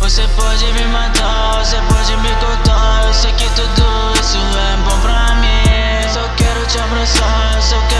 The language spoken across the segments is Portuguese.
Você pode me matar, você pode me cortar. Eu sei que tudo isso é bom pra mim. Só quero te abraçar, só quero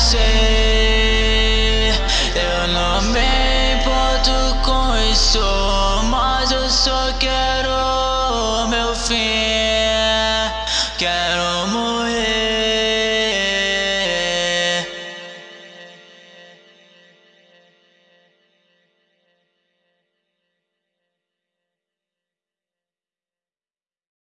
você. Eu não me importo com isso.